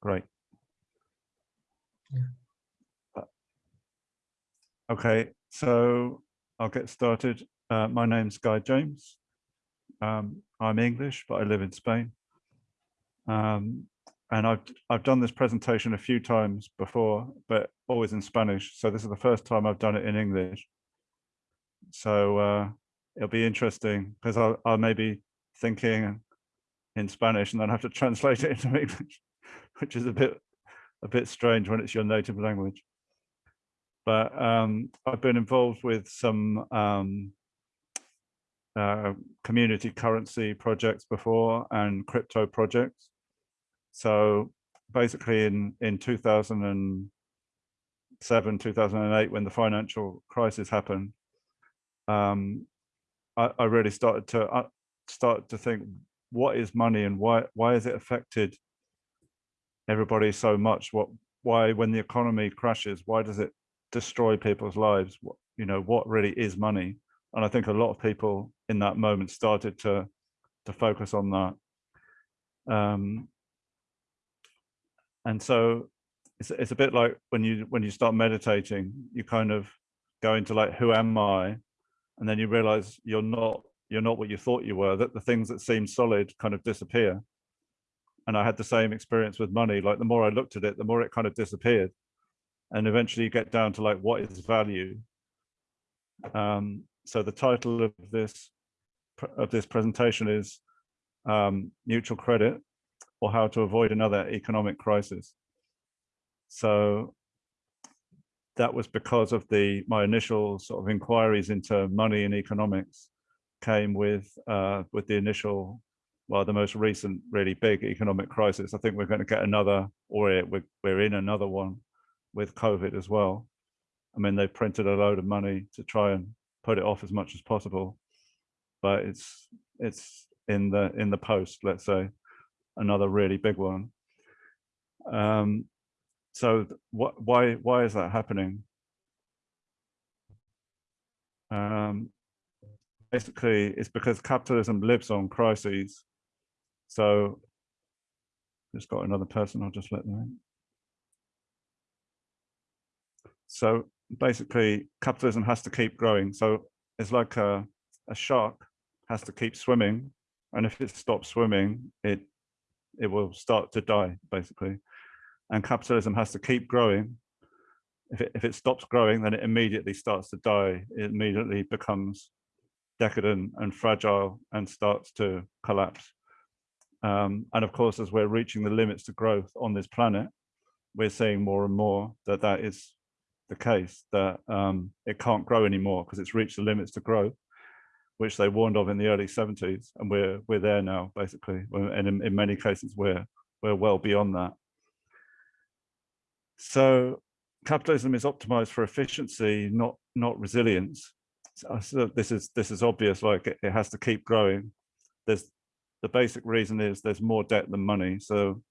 Great. Yeah. Uh, Okay, so I'll get started. Uh, my name's Guy James. Um, I'm English, but I live in Spain. Um, and I've I've done this presentation a few times before, but always in Spanish. So this is the first time I've done it in English. So uh, it'll be interesting because I'll, I may be thinking in Spanish and then have to translate it into English, which is a bit a bit strange when it's your native language. But um, I've been involved with some um, uh, community currency projects before and crypto projects. So basically in, in 2007, 2008, when the financial crisis happened, um, I, I really started to uh, start to think, what is money and why, why has it affected everybody so much? What, why, when the economy crashes, why does it destroy people's lives? What, you know, what really is money? And I think a lot of people in that moment started to, to focus on that. Um, and so it's, it's a bit like when you when you start meditating you kind of go into like who am i and then you realize you're not you're not what you thought you were that the things that seem solid kind of disappear and i had the same experience with money like the more i looked at it the more it kind of disappeared and eventually you get down to like what is value um, so the title of this of this presentation is um, neutral credit or how to avoid another economic crisis. So that was because of the my initial sort of inquiries into money and economics came with uh, with the initial, well, the most recent really big economic crisis. I think we're going to get another, or we're, we're in another one with COVID as well. I mean, they printed a load of money to try and put it off as much as possible, but it's it's in the in the post, let's say another really big one. Um, so what, why, why is that happening? Um, basically, it's because capitalism lives on crises. So just got another person, I'll just let them in. So basically, capitalism has to keep growing. So it's like a, a shark has to keep swimming. And if it stops swimming, it it will start to die basically and capitalism has to keep growing if it, if it stops growing then it immediately starts to die it immediately becomes decadent and fragile and starts to collapse um, and of course as we're reaching the limits to growth on this planet we're seeing more and more that that is the case that um, it can't grow anymore because it's reached the limits to growth which they warned of in the early 70s, and we're we're there now, basically. And in, in many cases, we're we're well beyond that. So capitalism is optimized for efficiency, not not resilience. So this is this is obvious. Like it, it has to keep growing. There's the basic reason is there's more debt than money. So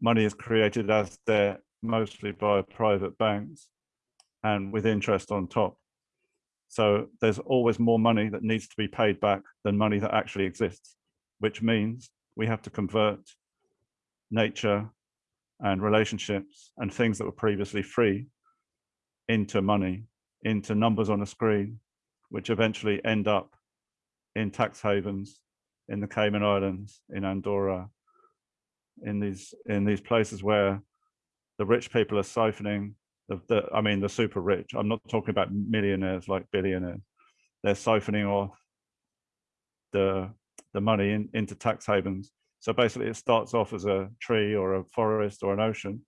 money is created as debt mostly by private banks and with interest on top. So there's always more money that needs to be paid back than money that actually exists, which means we have to convert nature and relationships and things that were previously free into money, into numbers on a screen, which eventually end up in tax havens, in the Cayman Islands, in Andorra, in these in these places where the rich people are siphoning the, the I mean the super rich. I'm not talking about millionaires like billionaires. They're siphoning off the the money in, into tax havens. So basically it starts off as a tree or a forest or an ocean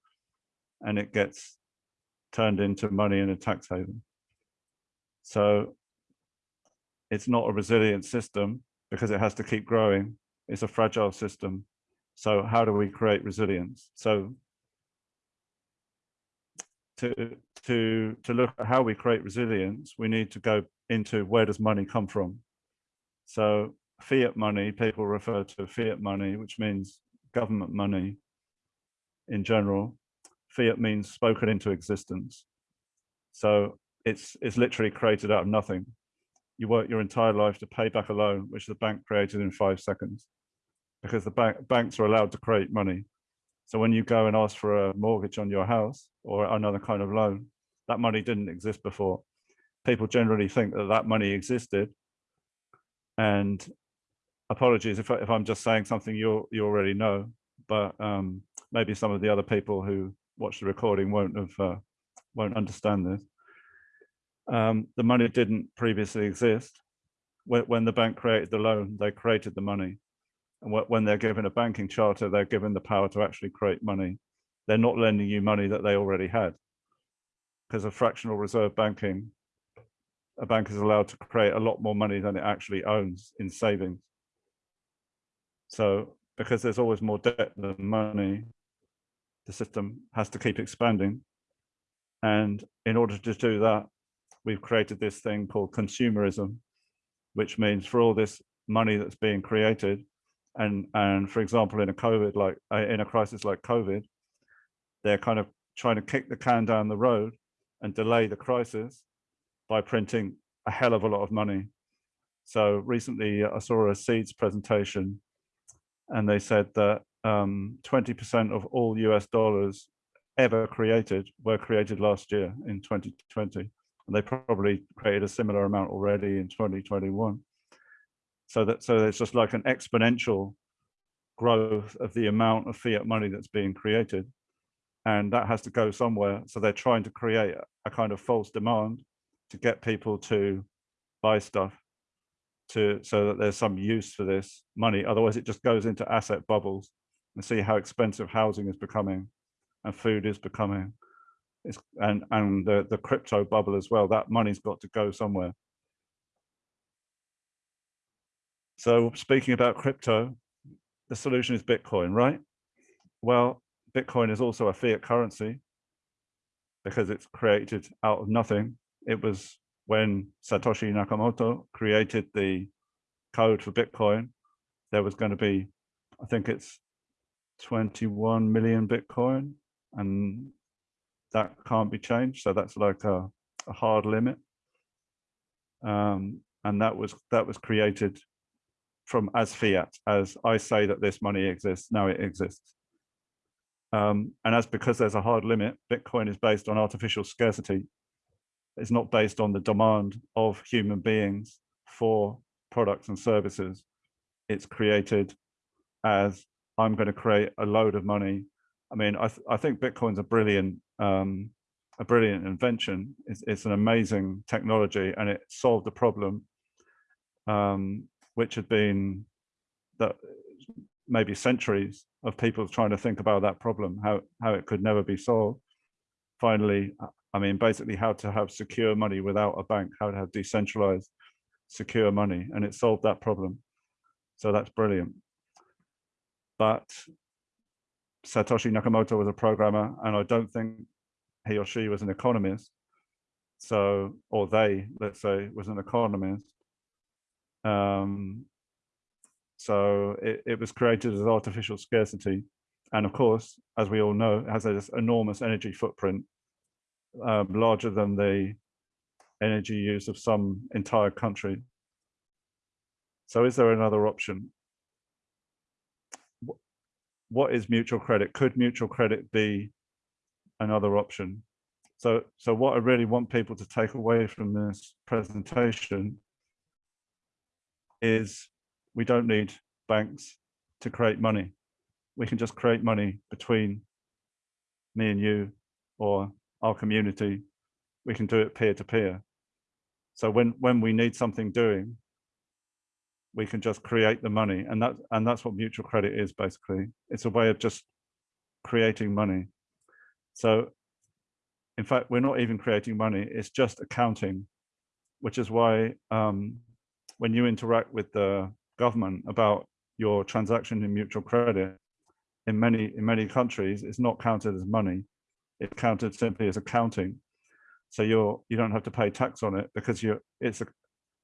and it gets turned into money in a tax haven. So it's not a resilient system because it has to keep growing. It's a fragile system. So how do we create resilience? So to to to look at how we create resilience, we need to go into where does money come from. So fiat money, people refer to fiat money, which means government money in general. Fiat means spoken into existence. So it's it's literally created out of nothing. You work your entire life to pay back a loan, which the bank created in five seconds, because the bank banks are allowed to create money. So when you go and ask for a mortgage on your house or another kind of loan, that money didn't exist before. People generally think that that money existed. And apologies if, I, if I'm just saying something you you already know, but um, maybe some of the other people who watch the recording won't have uh, won't understand this. Um, the money didn't previously exist. When, when the bank created the loan, they created the money. And when they're given a banking charter, they're given the power to actually create money. They're not lending you money that they already had. Because of fractional reserve banking, a bank is allowed to create a lot more money than it actually owns in savings. So because there's always more debt than money, the system has to keep expanding. And in order to do that, we've created this thing called consumerism, which means for all this money that's being created, and and for example, in a COVID like uh, in a crisis like COVID, they're kind of trying to kick the can down the road and delay the crisis by printing a hell of a lot of money. So recently I saw a seeds presentation and they said that 20% um, of all US dollars ever created were created last year in 2020. And they probably created a similar amount already in 2021. So that so there's just like an exponential growth of the amount of fiat money that's being created. And that has to go somewhere. So they're trying to create a kind of false demand to get people to buy stuff to so that there's some use for this money. Otherwise, it just goes into asset bubbles and see how expensive housing is becoming and food is becoming. It's, and and the, the crypto bubble as well. That money's got to go somewhere. So speaking about crypto, the solution is Bitcoin, right? Well, Bitcoin is also a fiat currency because it's created out of nothing. It was when Satoshi Nakamoto created the code for Bitcoin, there was going to be, I think it's 21 million Bitcoin, and that can't be changed. So that's like a, a hard limit. Um, and that was that was created from as fiat, as I say that this money exists, now it exists. Um, and as because there's a hard limit, Bitcoin is based on artificial scarcity it's not based on the demand of human beings for products and services. It's created as I'm going to create a load of money. I mean, I, th I think Bitcoin's a brilliant, um, a brilliant invention. It's, it's, an amazing technology and it solved a problem um, which had been that maybe centuries of people trying to think about that problem, how, how it could never be solved. Finally, I mean, basically how to have secure money without a bank, how to have decentralized secure money, and it solved that problem. So that's brilliant. But Satoshi Nakamoto was a programmer, and I don't think he or she was an economist. So, or they, let's say, was an economist. Um, so it, it was created as artificial scarcity. And of course, as we all know, it has this enormous energy footprint um, larger than the energy use of some entire country. So is there another option? What is mutual credit? Could mutual credit be another option? So, so what I really want people to take away from this presentation is we don't need banks to create money. We can just create money between me and you or our community, we can do it peer to peer. So when when we need something doing, we can just create the money, and that and that's what mutual credit is basically. It's a way of just creating money. So, in fact, we're not even creating money; it's just accounting, which is why um, when you interact with the government about your transaction in mutual credit, in many in many countries, it's not counted as money It's counted simply as accounting. So you're you don't have to pay tax on it because you're it's a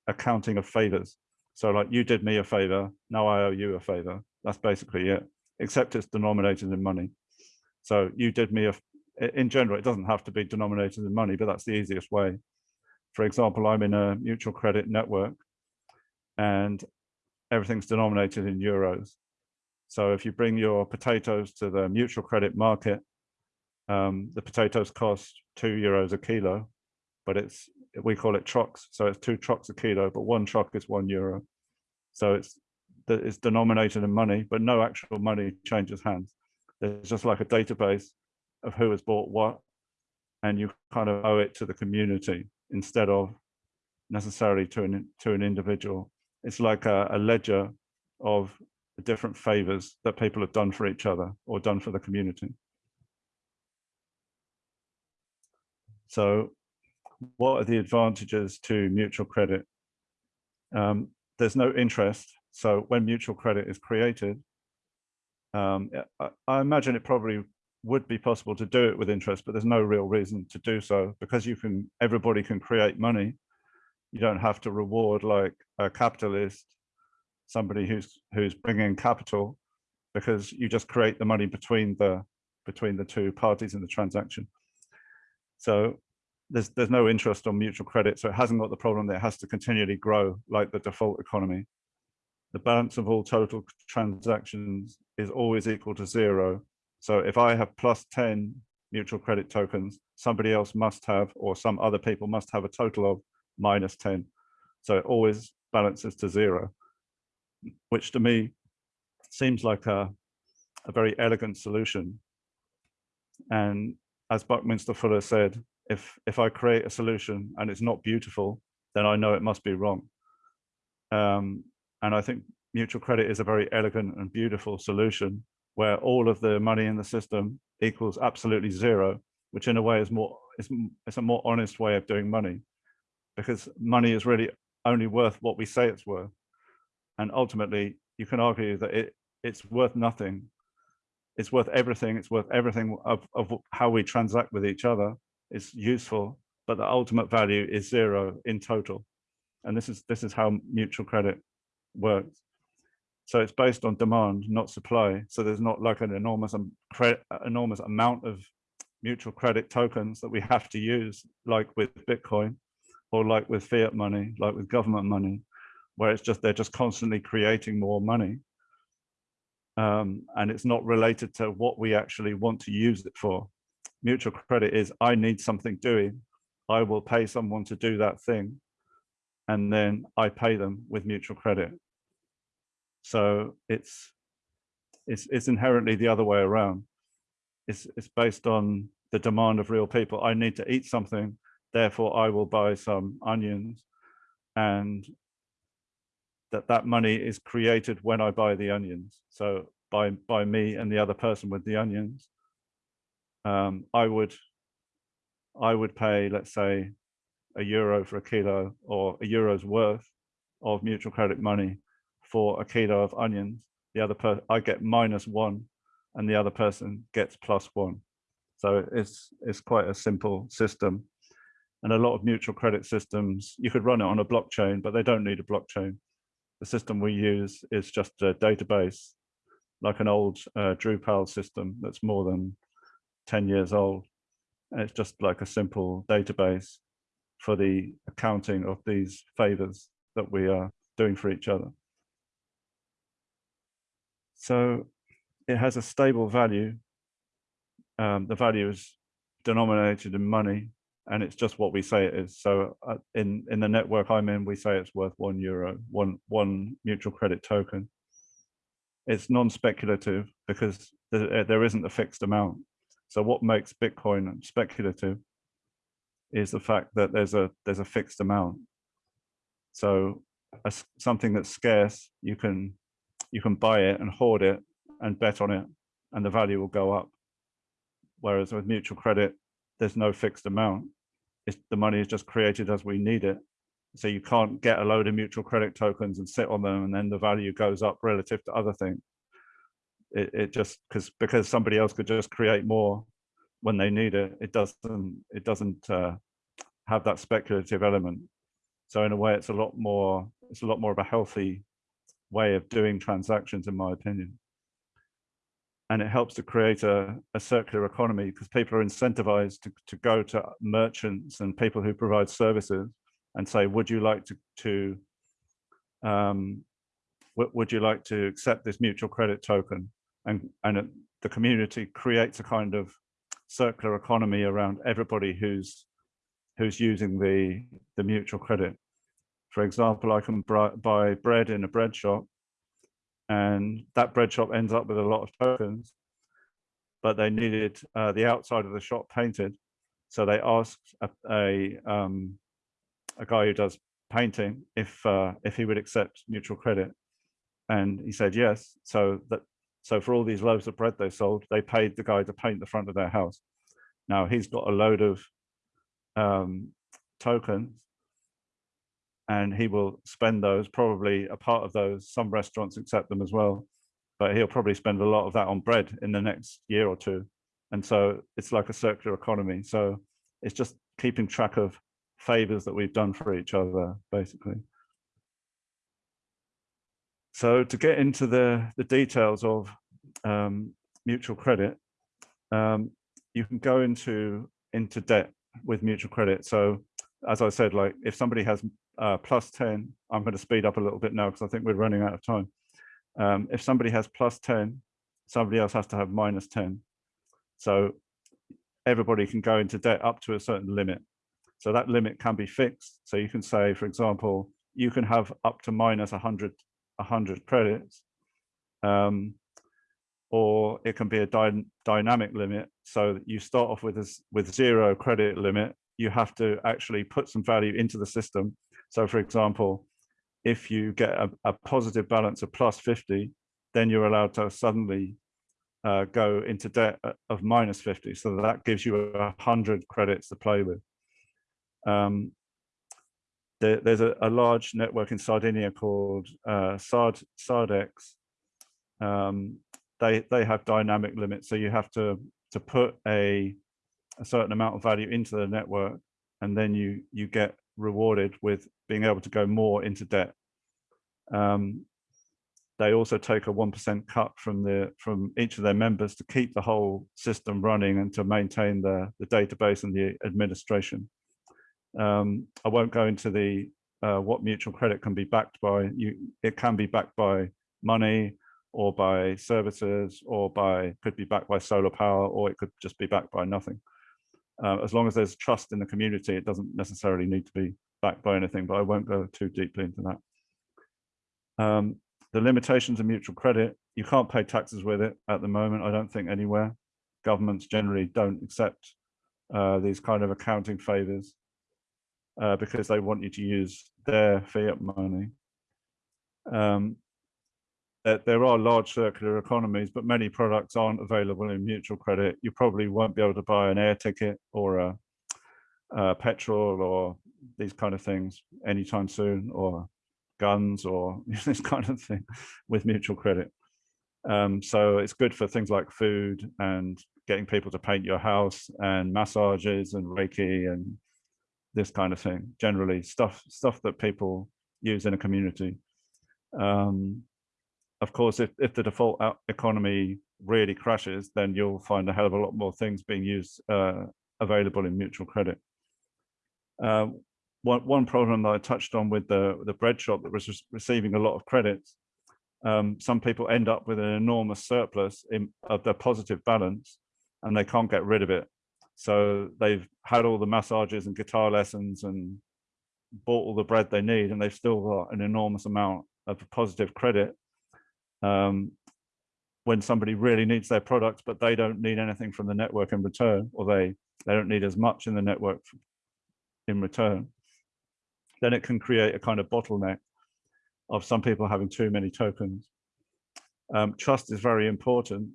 accounting of favors. So like you did me a favor, now I owe you a favor. That's basically it, except it's denominated in money. So you did me a, in general, it doesn't have to be denominated in money, but that's the easiest way. For example, I'm in a mutual credit network and everything's denominated in euros. So if you bring your potatoes to the mutual credit market, um, the potatoes cost two euros a kilo, but it's we call it trucks, so it's two trucks a kilo, but one truck is one euro. So it's it's denominated in money, but no actual money changes hands. There's just like a database of who has bought what, and you kind of owe it to the community instead of necessarily to an to an individual. It's like a, a ledger of different favors that people have done for each other or done for the community. So what are the advantages to mutual credit? Um, there's no interest. So when mutual credit is created, um, I, I, imagine it probably would be possible to do it with interest, but there's no real reason to do so because you can, everybody can create money. You don't have to reward like a capitalist, somebody who's who's bringing capital, because you just create the money between the between the two parties in the transaction. So there's there's no interest on mutual credit, so it hasn't got the problem that it has to continually grow like the default economy. The balance of all total transactions is always equal to zero. So if I have plus 10 mutual credit tokens, somebody else must have, or some other people must have a total of minus 10. So it always balances to zero, which to me seems like a, a very elegant solution. And as Buckminster Fuller said, if if I create a solution and it's not beautiful, then I know it must be wrong. Um, and I think mutual credit is a very elegant and beautiful solution where all of the money in the system equals absolutely zero, which in a way is more it's, it's a more honest way of doing money because money is really only worth what we say it's worth. And ultimately, you can argue that it it's worth nothing. It's worth everything. It's worth everything of, of how we transact with each other is useful, but the ultimate value is zero in total. And this is this is how mutual credit works. So it's based on demand, not supply. So there's not like an enormous um, enormous amount of mutual credit tokens that we have to use, like with Bitcoin, or like with fiat money, like with government money, where it's just they're just constantly creating more money. Um, and it's not related to what we actually want to use it for mutual credit is I need something doing. I will pay someone to do that thing. And then I pay them with mutual credit. So it's it's it's inherently the other way around. It's it's based on the demand of real people. I need to eat something, therefore I will buy some onions and that that money is created when I buy the onions. So by by me and the other person with the onions um, I would I would pay, let's say, a euro for a kilo or a euro's worth of mutual credit money for a kilo of onions. The other person, I get minus one and the other person gets plus one. So it's, it's quite a simple system. And a lot of mutual credit systems, you could run it on a blockchain, but they don't need a blockchain. The system we use is just a database, like an old uh, Drupal system that's more than 10 years old. And it's just like a simple database for the accounting of these favors that we are doing for each other. So it has a stable value. Um, the value is denominated in money and it's just what we say it is. So uh, in, in the network I'm in, we say it's worth one euro, one, one mutual credit token. It's non-speculative because there, there isn't a fixed amount. So what makes Bitcoin speculative is the fact that there's a there's a fixed amount. So a, something that's scarce, you can you can buy it and hoard it and bet on it, and the value will go up. Whereas with mutual credit, there's no fixed amount. It's, the money is just created as we need it. So you can't get a load of mutual credit tokens and sit on them, and then the value goes up relative to other things it, it just because because somebody else could just create more when they need it. It doesn't it doesn't uh, have that speculative element. So in a way it's a lot more it's a lot more of a healthy way of doing transactions in my opinion. And it helps to create a, a circular economy because people are incentivized to, to go to merchants and people who provide services and say would you like to to um, would, would you like to accept this mutual credit token? And, and the community creates a kind of circular economy around everybody who's who's using the the mutual credit. For example, I can buy bread in a bread shop and that bread shop ends up with a lot of tokens, but they needed uh, the outside of the shop painted. So they asked a, a, um, a guy who does painting if uh, if he would accept mutual credit. And he said yes. So that so for all these loaves of bread they sold, they paid the guy to paint the front of their house. Now he's got a load of um, tokens and he will spend those, probably a part of those, some restaurants accept them as well, but he'll probably spend a lot of that on bread in the next year or two. And so it's like a circular economy. So it's just keeping track of favors that we've done for each other, basically. So to get into the, the details of um, mutual credit, um, you can go into into debt with mutual credit. So as I said, like if somebody has uh, plus 10, I'm going to speed up a little bit now because I think we're running out of time. Um, if somebody has plus 10, somebody else has to have minus 10. So everybody can go into debt up to a certain limit. So that limit can be fixed. So you can say, for example, you can have up to minus 100, 100 credits. Um, or it can be a dy dynamic limit. So that you start off with this with zero credit limit. You have to actually put some value into the system. So for example, if you get a, a positive balance of plus 50, then you're allowed to suddenly uh, go into debt of minus 50. So that gives you a hundred credits to play with. Um, there, there's a, a, large network in Sardinia called uh, Sard, Sardex. Um, they they have dynamic limits, so you have to to put a a certain amount of value into the network, and then you you get rewarded with being able to go more into debt. Um, they also take a one percent cut from the from each of their members to keep the whole system running and to maintain the the database and the administration. Um, I won't go into the uh, what mutual credit can be backed by. You it can be backed by money, or by services or by could be backed by solar power or it could just be backed by nothing. Uh, as long as there's trust in the community it doesn't necessarily need to be backed by anything but i won't go too deeply into that. Um, the limitations of mutual credit you can't pay taxes with it at the moment i don't think anywhere. Governments generally don't accept uh, these kind of accounting favors uh, because they want you to use their fiat money um, that there are large circular economies, but many products aren't available in mutual credit. You probably won't be able to buy an air ticket or a, a petrol or these kind of things anytime soon, or guns or this kind of thing with mutual credit. Um, so it's good for things like food and getting people to paint your house and massages and Reiki and this kind of thing. Generally, stuff stuff that people use in a community. Um, of course, if, if the default economy really crashes, then you'll find a hell of a lot more things being used uh, available in mutual credit. Uh, one, one problem that I touched on with the, the bread shop that was receiving a lot of credits, um, some people end up with an enormous surplus in, of their positive balance and they can't get rid of it. So they've had all the massages and guitar lessons and bought all the bread they need and they've still got an enormous amount of positive credit um, when somebody really needs their product, but they don't need anything from the network in return, or they, they don't need as much in the network in return, then it can create a kind of bottleneck of some people having too many tokens. Um, trust is very important.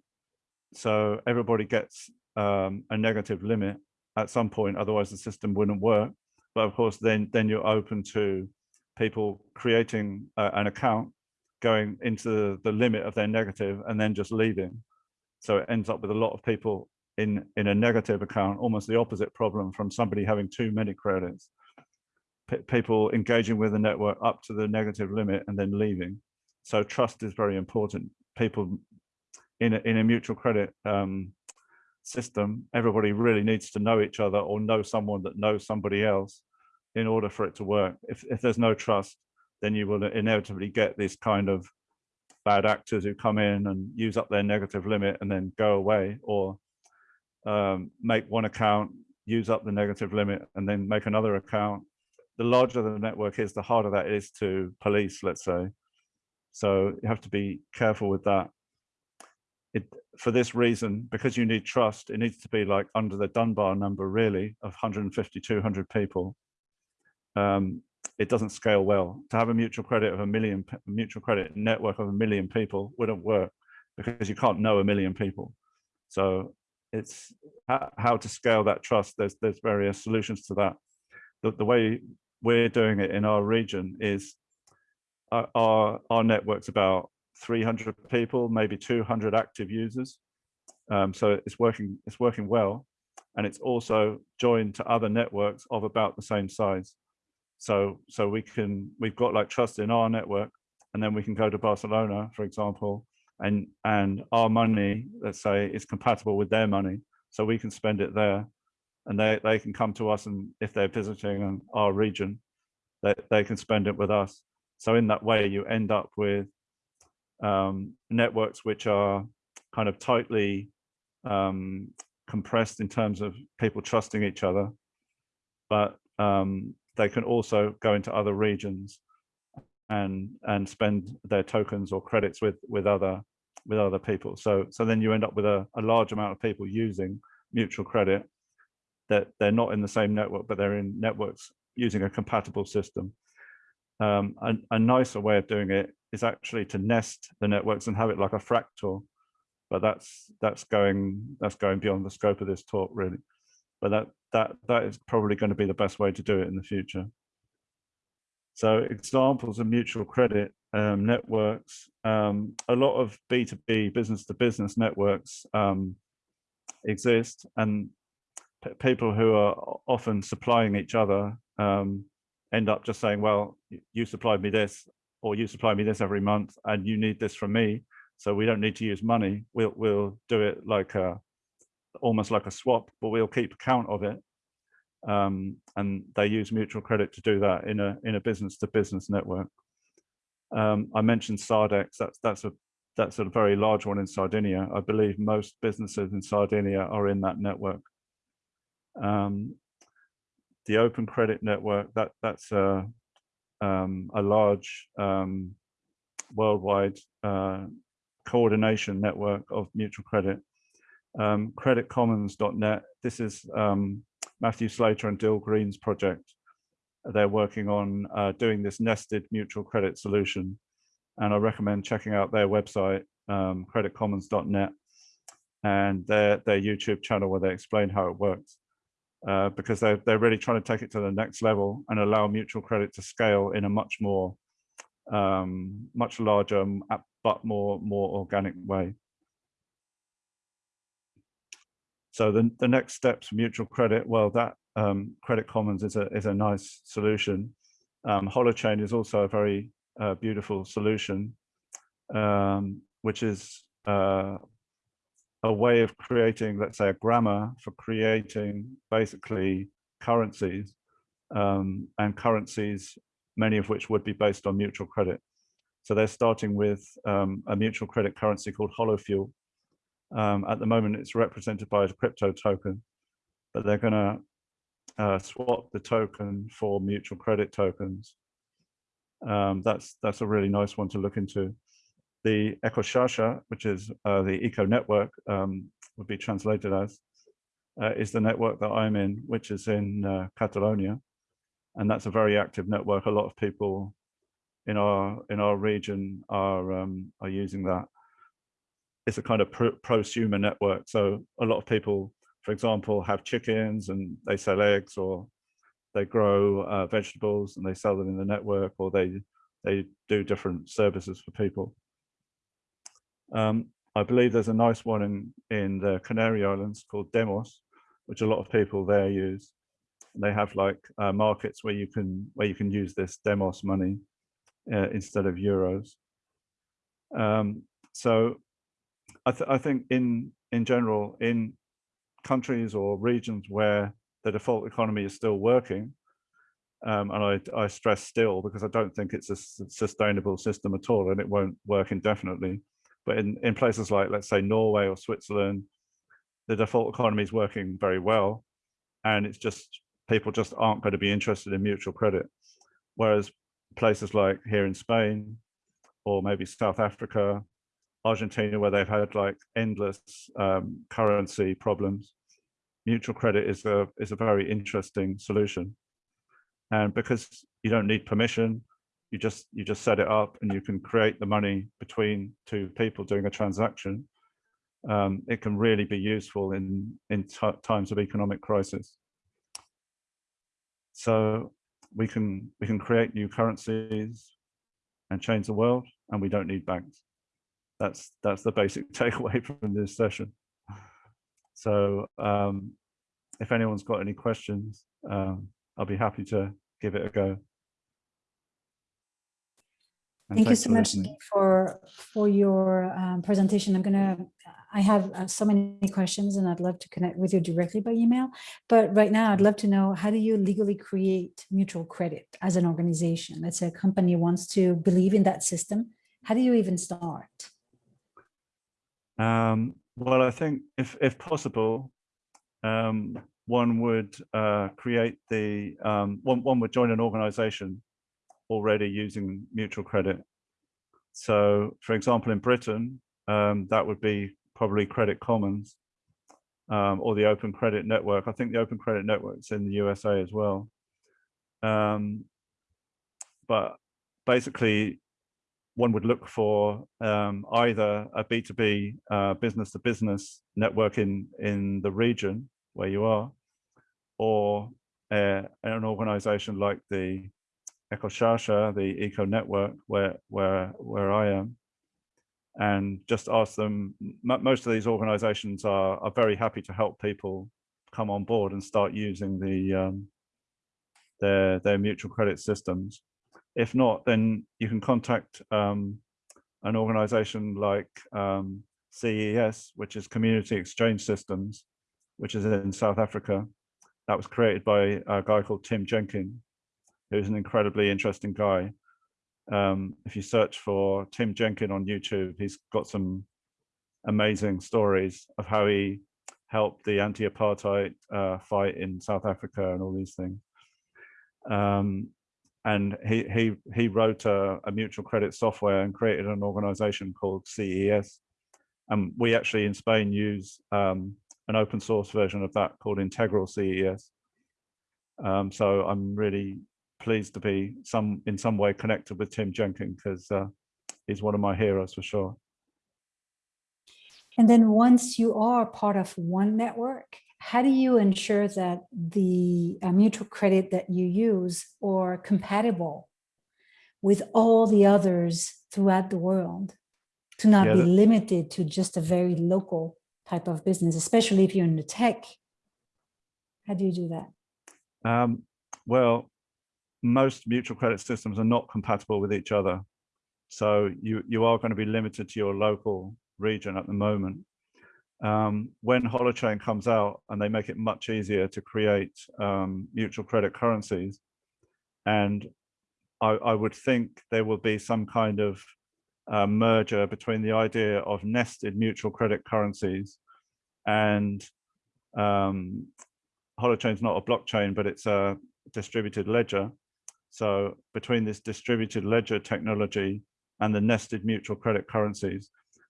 So everybody gets um, a negative limit at some point, otherwise the system wouldn't work. But of course, then, then you're open to people creating uh, an account going into the limit of their negative and then just leaving. So it ends up with a lot of people in, in a negative account, almost the opposite problem from somebody having too many credits. P people engaging with the network up to the negative limit and then leaving. So trust is very important. People in a, in a mutual credit um, system, everybody really needs to know each other or know someone that knows somebody else in order for it to work. If, if there's no trust, then you will inevitably get this kind of bad actors who come in and use up their negative limit and then go away or um, make one account, use up the negative limit and then make another account. The larger the network is, the harder that is to police, let's say. So you have to be careful with that. It, for this reason, because you need trust, it needs to be like under the Dunbar number really of 150, 200 people. Um, it doesn't scale well. To have a mutual credit of a million, mutual credit network of a million people wouldn't work because you can't know a million people. So it's how to scale that trust. There's there's various solutions to that. The, the way we're doing it in our region is our, our, our network's about 300 people, maybe 200 active users. Um, so it's working, it's working well. And it's also joined to other networks of about the same size. So, so we can, we've got like trust in our network and then we can go to Barcelona, for example, and, and our money, let's say, is compatible with their money. So we can spend it there and they, they can come to us and if they're visiting our region, they, they can spend it with us. So in that way, you end up with um, networks which are kind of tightly um, compressed in terms of people trusting each other, but um, they can also go into other regions and and spend their tokens or credits with with other with other people. So so then you end up with a, a large amount of people using mutual credit that they're not in the same network, but they're in networks using a compatible system. Um, a, a, nicer way of doing it is actually to nest the networks and have it like a fractal, but that's that's going that's going beyond the scope of this talk really. But that that that is probably going to be the best way to do it in the future. So examples of mutual credit um, networks, um, a lot of B2B business to business networks um, exist and people who are often supplying each other um, end up just saying, well, you supplied me this, or you supply me this every month, and you need this from me. So we don't need to use money. We'll we'll do it like a almost like a swap, but we'll keep account of it. Um, and they use mutual credit to do that in a in a business to business network. Um, I mentioned Sardex. That's that's a that's a very large one in Sardinia. I believe most businesses in Sardinia are in that network. Um, the Open Credit Network, that that's a, um, a large um, worldwide uh, coordination network of mutual credit. Um, creditcommons.net, this is um, Matthew Slater and Dil Green's project. They're working on uh, doing this nested mutual credit solution. And I recommend checking out their website, um, creditcommons.net, and their, their YouTube channel where they explain how it works uh, because they're, they're really trying to take it to the next level and allow mutual credit to scale in a much more, um, much larger, but more, more organic way. So the, the next steps mutual credit, well, that um, Credit Commons is a, is a nice solution. Um, Holochain is also a very uh, beautiful solution, um, which is uh, a way of creating, let's say, a grammar for creating basically currencies um, and currencies, many of which would be based on mutual credit. So they're starting with um, a mutual credit currency called Holofuel. Um, at the moment, it's represented by a crypto token, but they're going to uh, swap the token for mutual credit tokens. Um, that's that's a really nice one to look into. The Ecoxarxa, which is uh, the eco network, um, would be translated as, uh, is the network that I'm in, which is in uh, Catalonia. And that's a very active network. A lot of people in our in our region are um, are using that. It's a kind of pro prosumer network. So a lot of people, for example, have chickens and they sell eggs or they grow uh, vegetables and they sell them in the network or they they do different services for people. Um, I believe there's a nice one in, in the Canary Islands called Demos, which a lot of people there use. They have like uh, markets where you can where you can use this Demos money uh, instead of euros. Um, so I, th I think in in general in countries or regions where the default economy is still working, Um, and I, I stress still because I don't think it's a sustainable system at all and it won't work indefinitely. But in, in places like, let's say, Norway or Switzerland, the default economy is working very well. And it's just, people just aren't going to be interested in mutual credit. Whereas places like here in Spain, or maybe South Africa, Argentina, where they've had like endless um, currency problems, mutual credit is a is a very interesting solution. And because you don't need permission, you just you just set it up and you can create the money between two people doing a transaction. Um, it can really be useful in in times of economic crisis. So we can we can create new currencies and change the world, and we don't need banks. That's that's the basic takeaway from this session. So um, if anyone's got any questions, um, I'll be happy to give it a go. And Thank you so much listening. for for your um, presentation. I'm gonna, I have uh, so many questions and I'd love to connect with you directly by email. But right now I'd love to know, how do you legally create mutual credit as an organization? Let's say a company wants to believe in that system. How do you even start? Um, well, I think if if possible, um, one would uh, create the um, one one would join an organisation already using mutual credit. So, for example, in Britain, um, that would be probably Credit Commons um, or the Open Credit Network. I think the Open Credit Network's in the USA as well. Um, but basically, one would look for um, either a B2B uh, business to business network in, in the region where you are, or uh, an organization like the Ecoxarxa, the Eco Network, where, where, where I am, and just ask them, most of these organizations are, are very happy to help people come on board and start using the um, their, their mutual credit systems. If not, then you can contact um, an organization like um, CES, which is Community Exchange Systems, which is in South Africa. That was created by a guy called Tim Jenkin, who's an incredibly interesting guy. Um, if you search for Tim Jenkin on YouTube, he's got some amazing stories of how he helped the anti-apartheid uh, fight in South Africa and all these things. Um, and he he he wrote a, a mutual credit software and created an organization called CES. And we actually in Spain use um, an open source version of that called Integral CES. Um, so I'm really pleased to be some in some way connected with Tim Jenkins because uh, he's one of my heroes for sure. And then once you are part of one network, how do you ensure that the uh, mutual credit that you use are compatible with all the others throughout the world to not Yeah, be limited to just a very local type of business, especially if you're in the tech? How do you do that? Um, well, most mutual credit systems are not compatible with each other. So you, you are going to be limited to your local region at the moment. Um, when Holochain comes out and they make it much easier to create um, mutual credit currencies, and I, I would think there will be some kind of uh, merger between the idea of nested mutual credit currencies and um, Holochain's not a blockchain, but it's a distributed ledger. So between this distributed ledger technology and the nested mutual credit currencies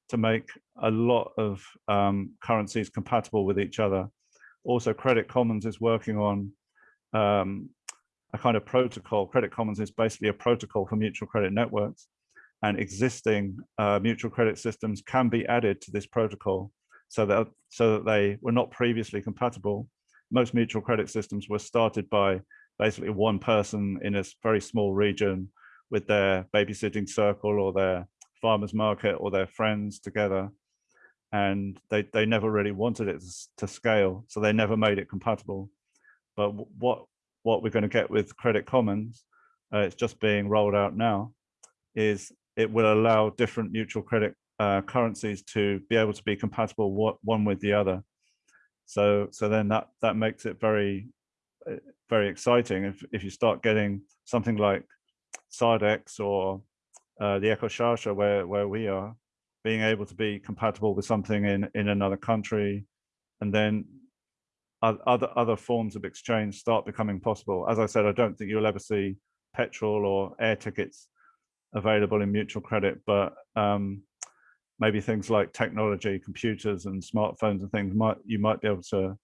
to make a lot of um, currencies compatible with each other. Also, Credit Commons is working on um, a kind of protocol. Credit Commons is basically a protocol for mutual credit networks and existing uh, mutual credit systems can be added to this protocol so that so that they were not previously compatible. Most mutual credit systems were started by basically one person in a very small region with their babysitting circle or their farmers market or their friends together. And they, they never really wanted it to scale, so they never made it compatible. But what, what we're going to get with Credit Commons, uh, it's just being rolled out now, is it will allow different mutual credit uh, currencies to be able to be compatible what, one with the other. So, so then that that makes it very very exciting. If, if you start getting something like Sardex or uh, the Ecoxarxa where, where we are, being able to be compatible with something in, in another country, and then other, other forms of exchange start becoming possible. As I said, I don't think you'll ever see petrol or air tickets available in mutual credit, but um, maybe things like technology, computers and smartphones and things might you might be able to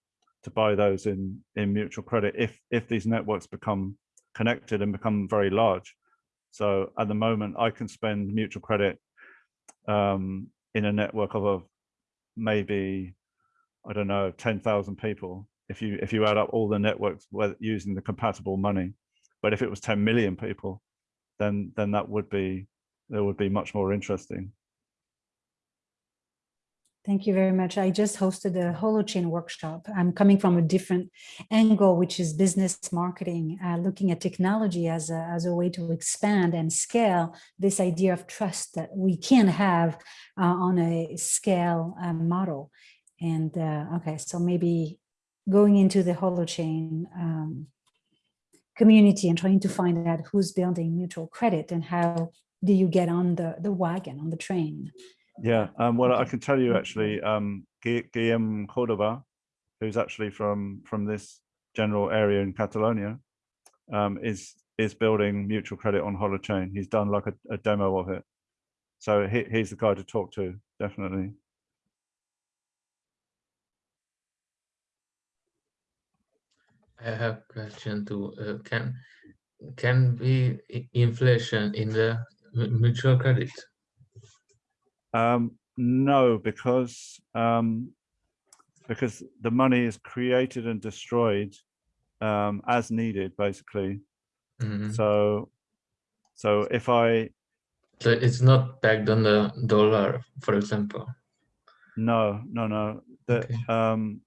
to buy those in in mutual credit if if these networks become connected and become very large. So at the moment, I can spend mutual credit um, in a network of, of maybe I don't know ten thousand people if you if you add up all the networks using the compatible money. But if it was 10 million people, then then that would be that would be much more interesting. Thank you very much. I just hosted a holochain workshop. I'm coming from a different angle, which is business marketing, uh, looking at technology as a, as a way to expand and scale this idea of trust that we can have uh, on a scale uh, model. And uh, okay, so maybe going into the holochain um, community and trying to find out who's building mutual credit and how do you get on the, the wagon, on the train. Yeah, um, well, I can tell you actually, um, Gui- Guillem Cordova, who's actually from from this general area in Catalonia, um, is is building mutual credit on Holochain. He's done like a, a demo of it, so he, he's the guy to talk to, definitely. I have a question to Uh, can can be inflation in the mutual credit? Um, no, because um, because the money is created and destroyed um, as needed, basically. Mhm. So so if I So it's not backed on the dollar, for example. No, no, no. That Okay. um,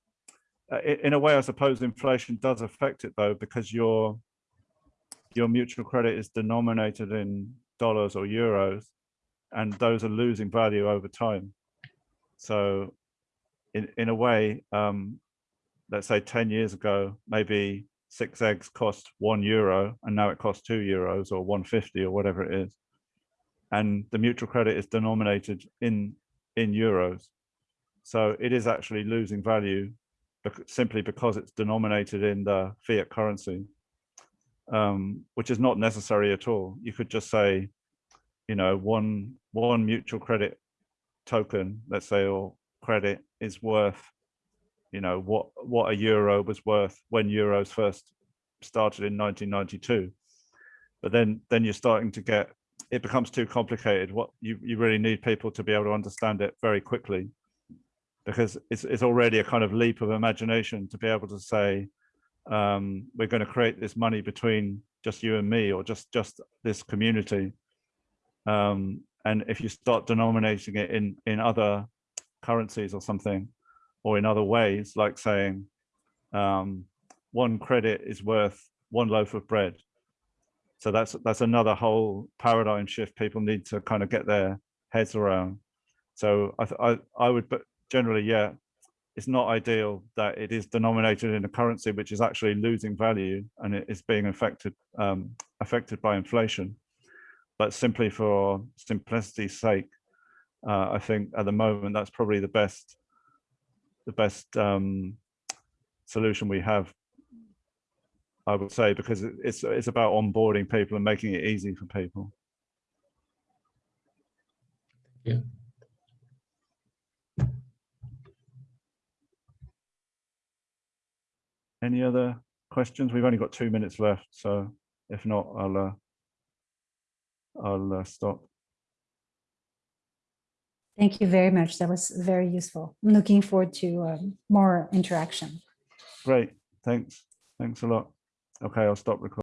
in a way, I suppose inflation does affect it though, because your your mutual credit is denominated in dollars or euros, and those are losing value over time. So, in in a way, um, let's say ten years ago, maybe six eggs cost one euro, and now it costs two euros or one fifty or whatever it is, and the mutual credit is denominated in in euros. So it is actually losing value simply because it's denominated in the fiat currency, um, which is not necessary at all. You could just say, you know, one one mutual credit token, let's say, or credit is worth, you know, what what a euro was worth when euros first started in 1992. But then then you're starting to get it becomes too complicated. What you you really need people to be able to understand it very quickly because it's, it's already a kind of leap of imagination to be able to say um, we're going to create this money between just you and me or just just this community um, and if you start denominating it in in other currencies or something or in other ways like saying um, one credit is worth one loaf of bread so that's that's another whole paradigm shift people need to kind of get their heads around so I, I, I would, but generally, yeah, it's not ideal that it is denominated in a currency which is actually losing value and it is being affected um, affected by inflation. But simply for simplicity's sake, uh, I think at the moment that's probably the best the best um, solution we have. I would say because it's it's about onboarding people and making it easy for people. Yeah. Any other questions? We've only got two minutes left, so if not, I'll uh, I'll uh, stop. Thank you very much. That was very useful. I'm looking forward to um, more interaction. Great, thanks. Thanks a lot. Okay, I'll stop recording.